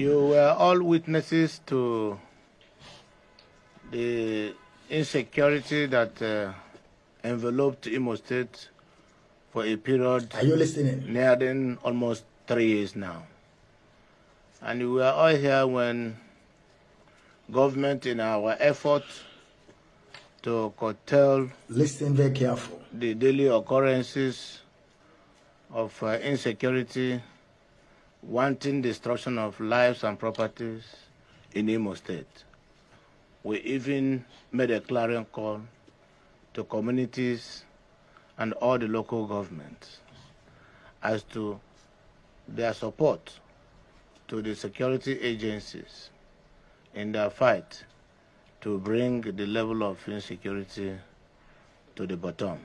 You were all witnesses to the insecurity that uh, enveloped Imo State for a period Are you listening? nearing almost three years now. And we were all here when government in our effort to curtail Listen very careful. the daily occurrences of uh, insecurity, wanting destruction of lives and properties in Imo State. We even made a clarion call to communities and all the local governments as to their support to the security agencies in their fight to bring the level of insecurity to the bottom.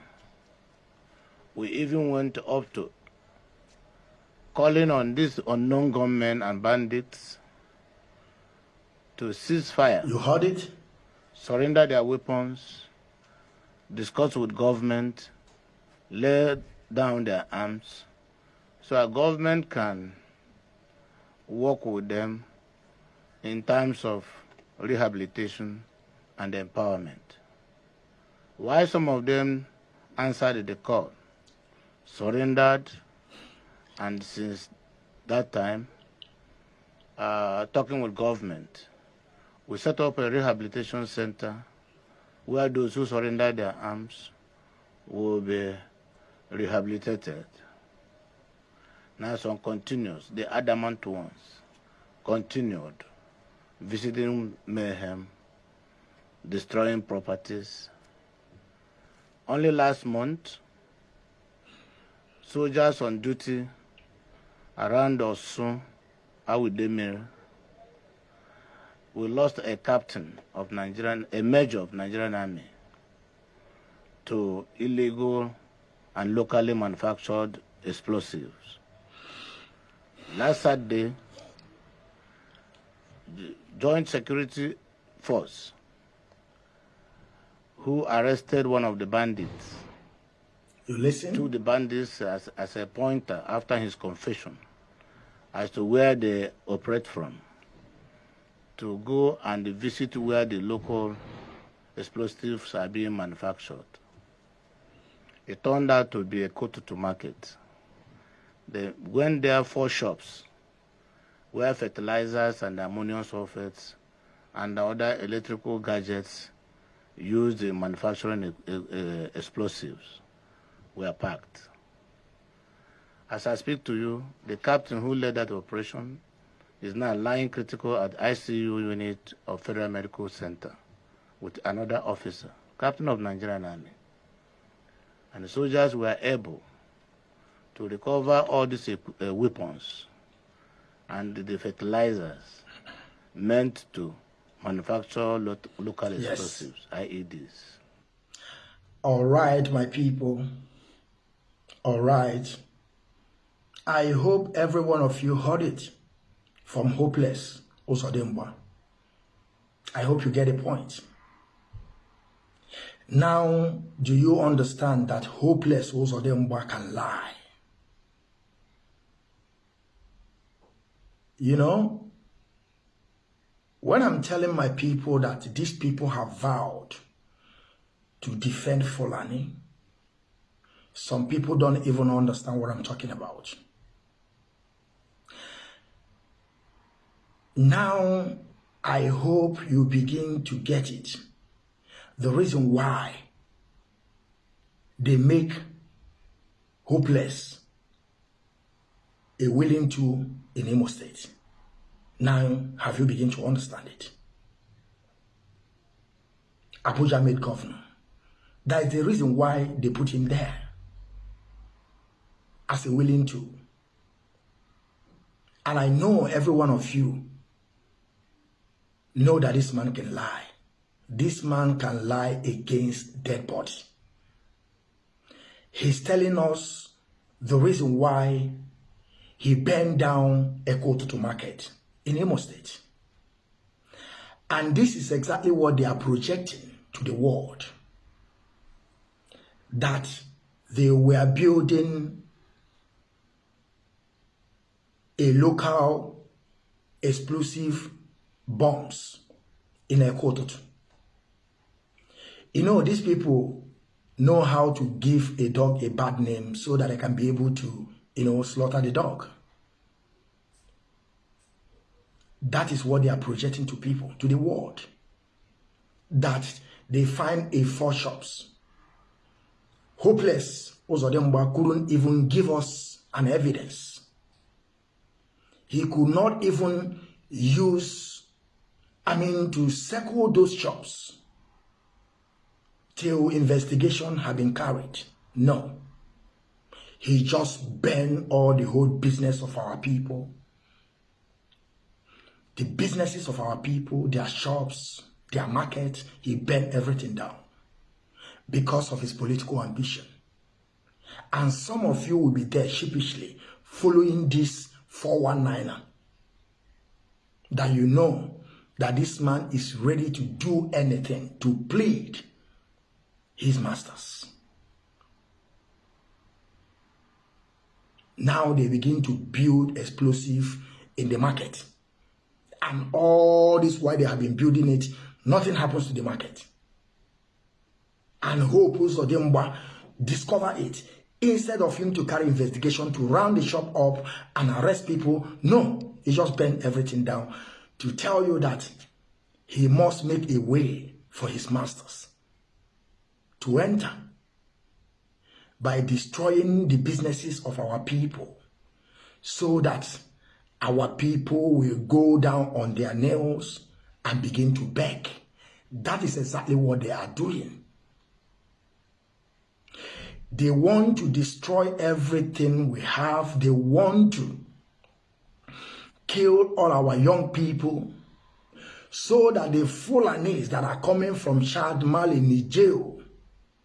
We even went up to calling on these unknown gunmen and bandits to cease fire, You heard it? surrender their weapons, discuss with government, lay down their arms, so our government can work with them in terms of rehabilitation and empowerment. Why some of them answered the call, surrendered, and since that time, uh, talking with government, we set up a rehabilitation center where those who surrender their arms will be rehabilitated. Now some continues, the adamant ones continued visiting mayhem, destroying properties. Only last month, soldiers on duty around Osun, Awo-Idemili, we lost a captain of Nigerian, a major of Nigerian army to illegal and locally manufactured explosives. Last Saturday, Joint Security Force, who arrested one of the bandits, You listen? took the bandits as, as a pointer after his confession as to where they operate from to go and visit where the local explosives are being manufactured. It turned out to be a Kotutu market. They went there four shops where fertilizers and ammonium sulfates and other electrical gadgets used in manufacturing uh, uh, explosives were packed. As I speak to you, the captain who led that operation is now lying critical at ICU unit of Federal Medical Center with another officer, captain of Nigerian Army. And the soldiers were able to recover all these uh, weapons and the fertilizers meant to manufacture lo local Yes. explosives, IEDs. All right, my people. All right. I hope every one of you heard it from Hopeless Uzodimma. I hope you get a point. Now, do you understand that Hopeless Uzodimma can lie? You know, when I'm telling my people that these people have vowed to defend Fulani, some people don't even understand what I'm talking about. Now, I hope you begin to get it. The reason why they make hopeless a willing to in Imo State. Now, have you begin to understand it? Abuja made governor. That is the reason why they put him there as a willing to. And I know every one of you know that this man can lie. This man can lie against dead body. He's telling us the reason why he burned down a to Market in Imo State. And this is exactly what they are projecting to the world. That they were building a local explosive bombs in a Ekototu. You know, these people know how to give a dog a bad name so that they can be able to, you know, slaughter the dog. That is what they are projecting to people, to the world. That they find a four shops. Hopeless, Uzodimma couldn't even give us an evidence. He could not even use, I mean, to circle those shops till investigation had been carried. No. He just burned all the whole business of our people. The businesses of our people, their shops, their market, he burned everything down because of his political ambition. And some of you will be there sheepishly following this 419er that you know that this man is ready to do anything to plead his masters. Now they begin to build explosive in the market. And all this while they have been building it, nothing happens to the market. And Hope Uzodimba discover it. Instead of him to carry investigation to round the shop up and arrest people, no, he just bent everything down to tell you that he must make a way for his masters to enter by destroying the businesses of our people so that our people will go down on their nails and begin to beg. That is exactly what they are doing. They want to destroy everything we have. They want to kill all our young people so that the Fulanis that are coming from Chad, Mali, Niger,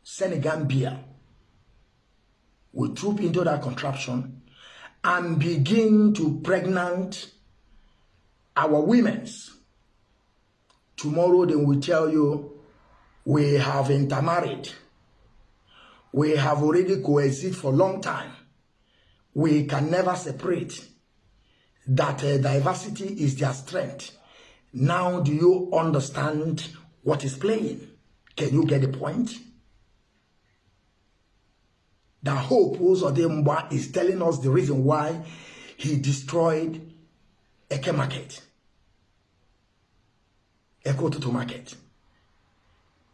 Senegambia will troop into that contraption and begin to pregnant our women's. Tomorrow they will tell you we have intermarried. We have already coexisted for long time. We can never separate. That uh, diversity is their strength. Now do you understand what is playing? Can you get the point? The hope Uzodimba is telling us the reason why he destroyed Eke Market. Eko Tutu Market.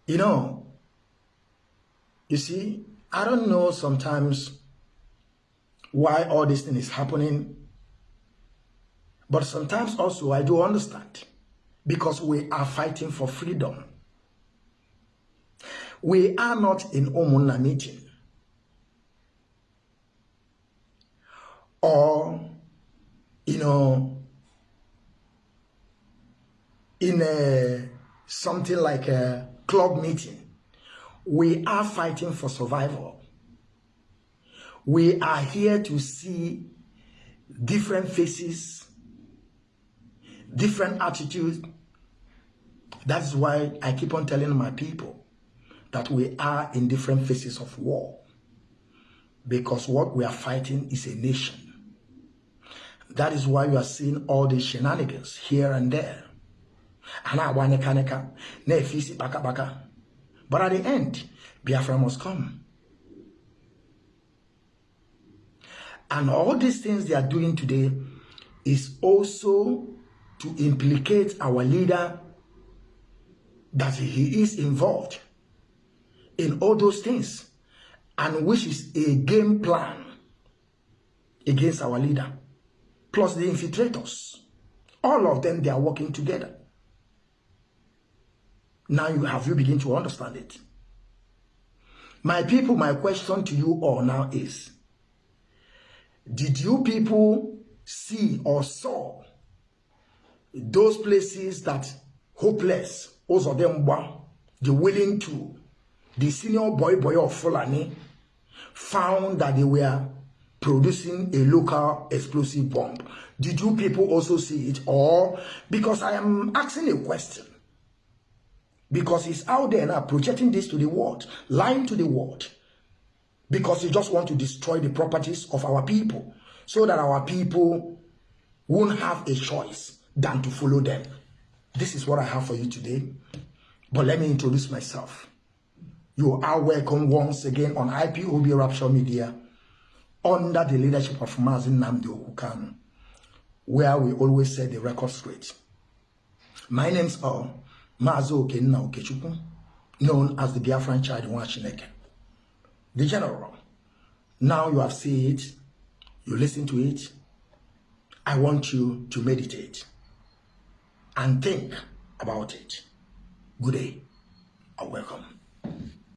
You know, you see, I don't know sometimes why all this thing is happening, but sometimes also I do understand because we are fighting for freedom. We are not in Umunna meeting. or you know in a something like a club meeting we are fighting for survival we are here to see different faces different attitudes that's why i keep on telling my people that we are in different phases of war because what we are fighting is a nation that is why you are seeing all these shenanigans here and there. And I want to baka baka. But at the end, Biafra must come. And all these things they are doing today is also to implicate our leader that he is involved in all those things and which is a game plan against our leader plus the infiltrators. All of them, they are working together. Now you have you begin to understand it. My people, my question to you all now is, did you people see or saw those places that hopeless, those of them were, the willing to, the senior boy boy of Fulani found that they were producing a local explosive bomb. Did you people also see it? Or because I am asking a question. Because he's out there now projecting this to the world, lying to the world. Because he just want to destroy the properties of our people. So that our people won't have a choice than to follow them. This is what I have for you today. But let me introduce myself. You are welcome once again on IPOB Rapture Media under the leadership of Mazi Nnamdi Okukanu, where we always set the record straight. My name's uh, Mazo Okenna Okechukwu, known as the Biafran child in Washineke. The general. Now you have seen it, you listen to it. I want you to meditate and think about it. Good day and welcome.